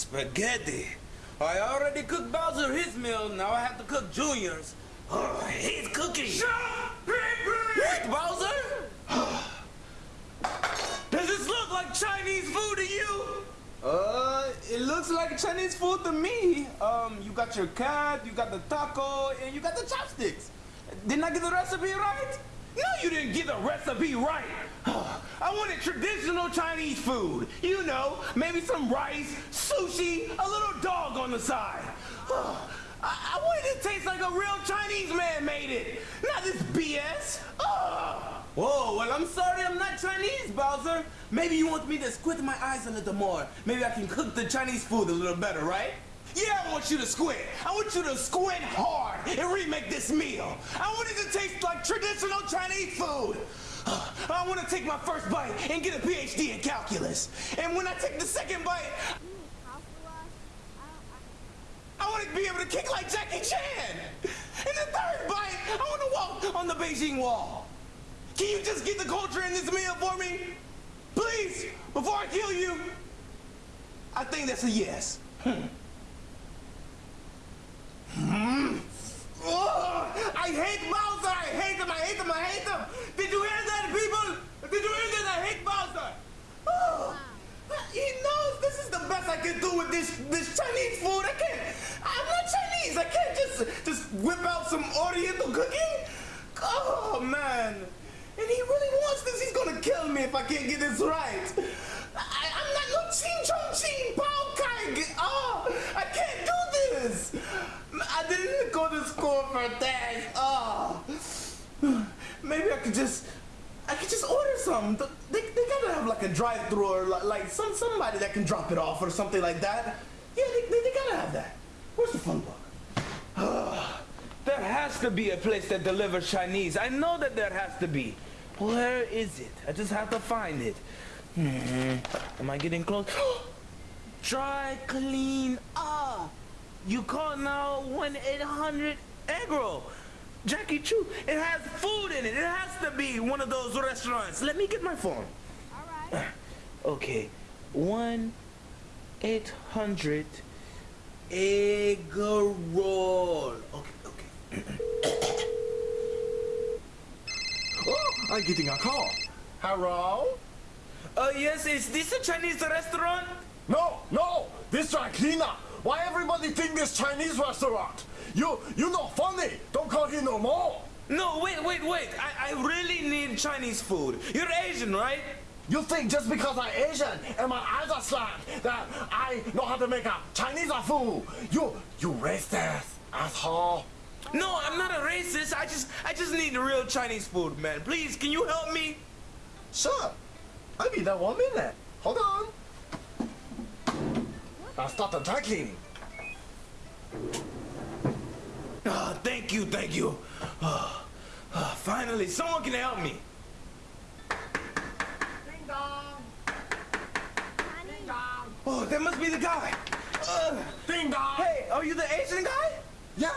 spaghetti. I already cooked Bowser his meal, now I have to cook Junior's. Oh, he's cooking. Shut up! Bowser? Does this look like Chinese food to you? Uh, it looks like Chinese food to me. Um, you got your cat, you got the taco, and you got the chopsticks. Didn't I get the recipe right? No, you didn't get the recipe right. I wanted traditional Chinese food. You know, maybe some rice, sushi, a little dog on the side. I, I wanted it to taste like a real Chinese man made it, not this BS. Whoa, well, I'm sorry I'm not Chinese, Bowser. Maybe you want me to squint my eyes a little more. Maybe I can cook the Chinese food a little better, right? Yeah, I want you to squint. I want you to squint hard and remake this meal. I want it to taste like traditional Chinese food. I want to take my first bite and get a PhD in calculus. And when I take the second bite, I want to be able to kick like Jackie Chan. And the third bite, I want to walk on the Beijing Wall. Can you just get the culture in this meal for me? Please, before I kill you. I think that's a yes. Hmm. Oh, I hate Bowser! I hate him! I hate him! I hate him! Did you hear that, people? Did you hear that? I hate Bowser! Oh, he knows this is the best I can do with this this Chinese food. I can't. I'm not Chinese. I can't just just whip out some Oriental cooking. Oh man! And he really wants this. He's gonna kill me if I can't get this right. I, am not no Ching Chong Ching Pao Kai. Oh, I can't do this. I didn't go to school for that. Oh. Maybe I could just, I could just order some. They, they gotta have like a drive-through or like some somebody that can drop it off or something like that. Yeah, they, they, they gotta have that. Where's the phone book? There has to be a place that delivers Chinese. I know that there has to be. Where is it? I just have to find it. Hmm. Am I getting close? Dry clean ah. You call now 1-800 Eggroll. Jackie Chu, it has food in it. It has to be one of those restaurants. Let me get my phone. All right. Okay. 1-800 Eggroll. Okay, okay. Oh, I'm getting a call. Hello? Uh, yes, is this a Chinese restaurant? No, no, this dry cleaner. Why everybody think this Chinese restaurant? You, you not funny. Don't call here no more. No, wait, wait, wait. I, I really need Chinese food. You're Asian, right? You think just because I'm Asian and my eyes are slapped that I know how to make a Chinese food? You, you racist, asshole. No, I'm not a racist. I just, I just need real Chinese food, man. Please, can you help me? Sure. I'll be there one minute. Hold on. I'll start the dry cleaning. Oh, thank you, thank you. Oh, oh, finally, someone can help me. Ding dong. Ding dong. Oh, that must be the guy. Uh, Ding dong. Hey, are you the Asian guy? Yeah,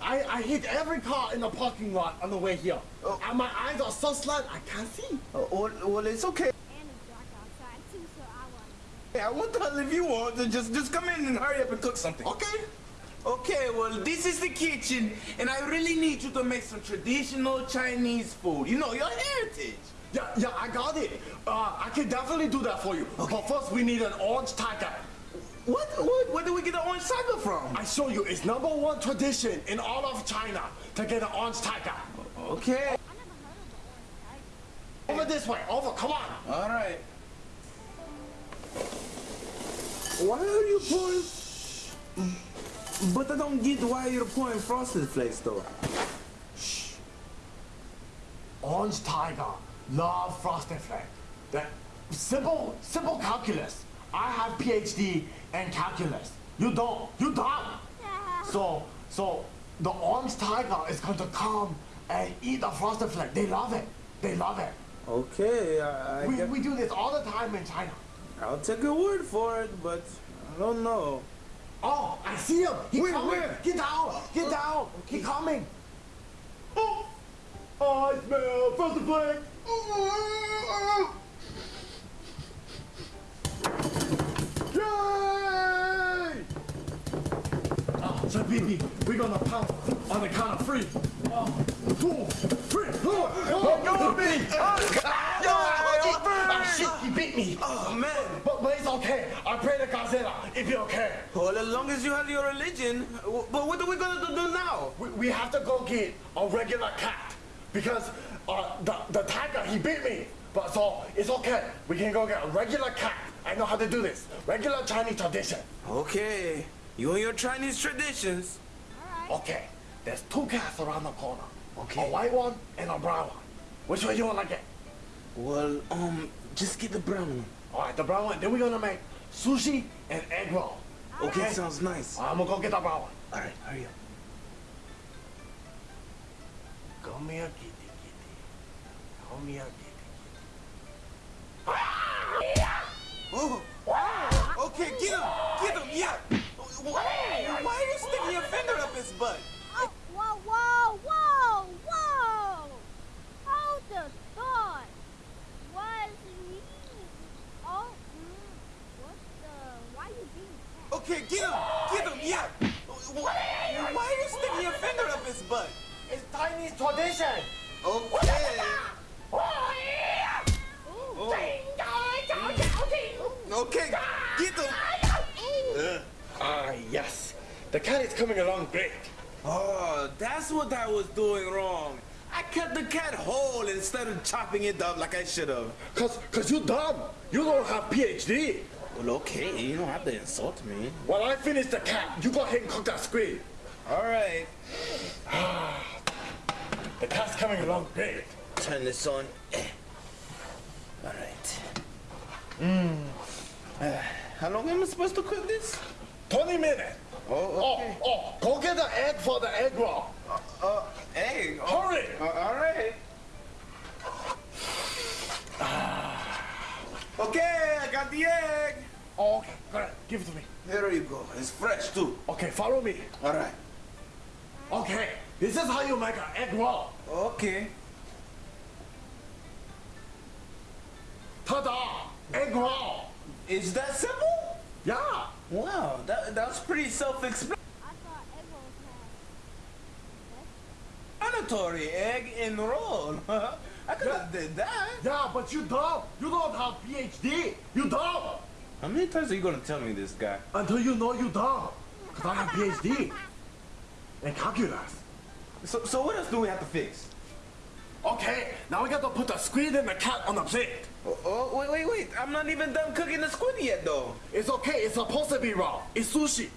I, I hit every car in the parking lot on the way here. Oh. And my eyes are so slant I can't see. Oh, well, well, it's okay. And it's dark outside too, so I want. Hey, I want to if you want to just just come in and hurry up and cook something. Okay. Okay, well, this is the kitchen, and I really need you to make some traditional Chinese food. You know, your heritage. Yeah, yeah, I got it. Uh, I can definitely do that for you. Okay. But first, we need an orange tiger. What, what, where do we get the orange tiger from? I show you, it's number one tradition in all of China to get an orange tiger. Okay. I never heard of the orange tiger. Over this way, over, come on. All right. Why are you pouring? But I don't get why you're pouring frosted flakes, though. Orange tiger, love frosted flake. That simple, simple calculus. I have PhD in calculus. You don't, you don't. So, so the orange tiger is going to come and eat the frosted flake. They love it. They love it. Okay, I, I We, guess- we do this all the time in China. I'll take your word for it, but I don't know. Oh, I see him. He Where, coming. where? Get down. Get down. He oh, coming. Oh, oh, I smell frosted flake. Yeah! Shabibi, we're gonna pound on the count of three. One, two, three. Oh, go me! Ah, shit, he beat me. Oh man. But, but it's okay. I pray to Godzilla. If you okay. Well, as long as you have your religion. But what are we gonna do now? We, we have to go get a regular cat because uh, the, the tiger, he beat me. But so it's okay. We can go get a regular cat. I know how to do this. Regular Chinese tradition. Okay. You and your Chinese traditions. Alright. Okay, there's two cats around the corner. Okay. A white one and a brown one. Which one you wanna get? Well, um, just get the brown one. Alright, the brown one. Then we're gonna make sushi and egg roll. Okay, sounds nice. I'm gonna go get the brown one. All right, hurry up. Come here, kitty, kitty. Come here, kitty. Oh. Okay, get him! Get him, yeah! Why, why are you sticking your finger up his butt? Oh, whoa, whoa, whoa, whoa! Hold the thought. Was me? Oh, mm, what the? Why you being cat? Okay, get him! Get him, yeah! Why, why are you sticking your finger up his butt? It's Chinese tradition. Okay. Okay, get him! Ah, yes. The cat is coming along great. Oh, that's what I was doing wrong. I cut the cat whole instead of chopping it up like I should have. Cause, cause you dumb. You don't have PhD. Well, okay, you don't have to insult me. When I finish the cat, you go ahead and cook that squid. All right, The cat's coming along great. turn this on. Eh. All right. Mmm. How long am I supposed to cook this? 20 minutes. Oh, okay. Oh, oh, go get the egg for the egg roll. Uh, egg. Oh, Hurry. uh, all right. Okay, I got the egg. Oh, okay, go ahead. Give it to me. There you go. It's fresh too. Okay, follow me. All right. Okay, this is how you make an egg roll. Okay. Ta-da! Egg roll. Is that simple? Yeah. Wow, that that's pretty self-explanatory. I thought egg rolls had. Egg and roll. I could have did that. Yeah, but you dumb. You don't have PhD. You dumb. How many times are you gonna tell me this guy? Until you know you dumb. Cause I have PhD. in calculus. So so what else do we have to fix? Okay, now we got to put the squid and the cat on the plate. Oh, oh wait wait wait! I'm not even done cooking the squid yet though. It's okay, it's supposed to be raw. It's sushi.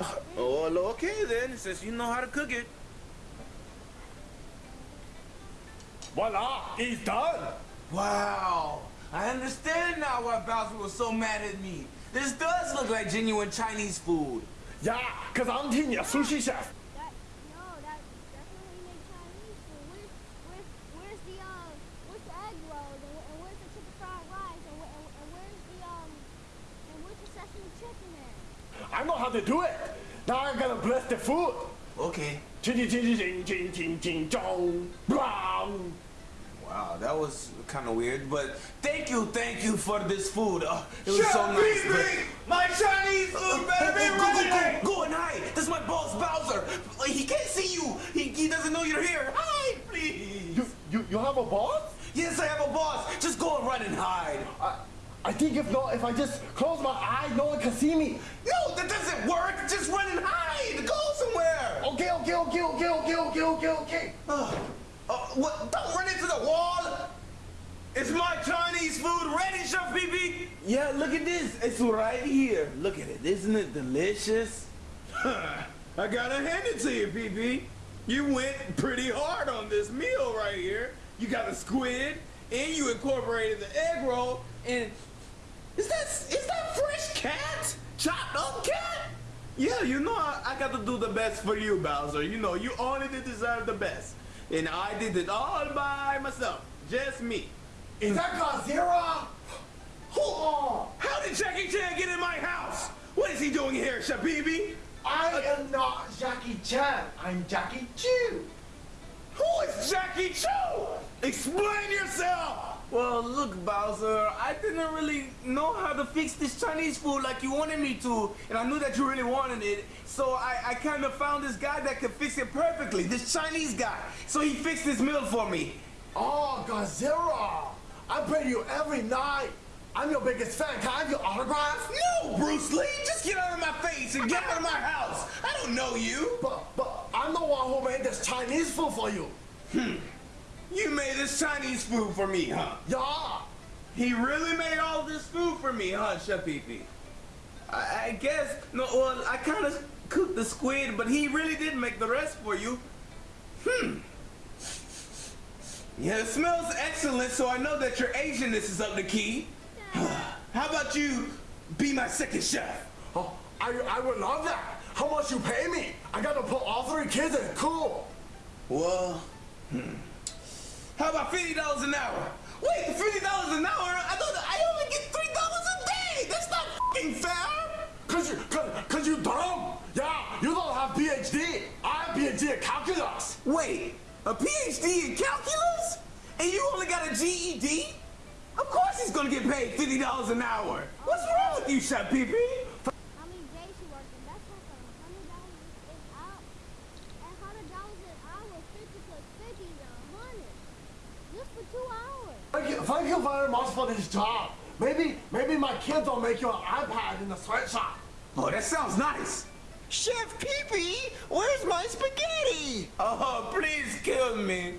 Oh okay then, since you know how to cook it. Voila, it's done. Wow. I understand now why Bowser was so mad at me. This does look like genuine Chinese food. Yeah, cause I'm Tina, sushi chef. That no, that definitely make Chinese food. Where's where's where's the um where's the egg rolls and, where, and where's the chicken fried rice and, where, and, and where's the um and where's the sesame chicken at? I know how to do it. Now I'm gonna bless the food. Okay. Wow, that was kind of weird, but thank you, thank you for this food. Uh, it was Chef so nice. But- My Chinese food better be Go, go, go, go and hide. This is my boss, Bowser. He can't see you. He, he doesn't know you're here. Hide, please. You, you, you have a boss? Yes, I have a boss. Just go and run and hide. I, I think if not, if I just close my eye, no one can see me. No, that doesn't work. Just run and hide. Go somewhere. Okay, okay, okay, okay, okay, okay, okay, okay. Uh, uh, what? Don't run into the wall. Is my Chinese food ready, Chef Pee Pee? Yeah, look at this. It's right here. Look at it. Isn't it delicious? I gotta hand it to you, Pee Pee. You went pretty hard on this meal right here. You got the squid, and you incorporated the egg roll, and is that is that fresh cat? Chopped up cat? Yeah, you know I, I got to do the best for you, Bowser. You know you only deserve the best, and I did it all by myself, just me. Is that Godzilla? Who? How did Jackie Chan get in my house? What is he doing here, Shabibi? I am not Jackie Chan. I'm Jackie Chu. Who is Jackie Chu? Explain yourself! Well, look, Bowser, I didn't really know how to fix this Chinese food like you wanted me to, and I knew that you really wanted it, so I, I kind of found this guy that could fix it perfectly, this Chinese guy. So he fixed this meal for me. Oh, Godzilla! I pray to you every night. I'm your biggest fan. Can I have your autograph? No, Bruce Lee, just get out of my face and get out of my house. I don't know you. But, but I'm the one who made this Chinese food for you. Hmm. You made this Chinese food for me, huh? Yeah. He really made all this food for me, huh, Chef Pee? I, I guess, no, well, I kind of cooked the squid, but he really did make the rest for you. Hmm. Yeah, it smells excellent, so I know that your Asianness is up the key. How about you be my second chef? Oh, I, I would love that. How much you pay me? I gotta put all three kids in. Cool. Well, hmm. How about fifty dollars an hour? Wait, fifty dollars an hour? I thought I only get three dollars a day. That's not fucking fair. Cause you, cause, cause you dumb. Yeah, you don't have PhD. I have PhD in calculus. Wait, a PhD in calculus? And you only got a GED? Of course he's gonna get paid fifty dollars an hour. What's wrong with you, Chef Pee Pee? How many days you working? That's like a hundred dollars an hour. And hundred dollars an hour, fifty plus fifty is a hundred. Just for two hours. Thank you, thank you very much for this job. Maybe, maybe my kids will make you an iPad in the sweatshop. Oh, that sounds nice. Chef Pee Pee, where's my spaghetti? Oh, please kill me.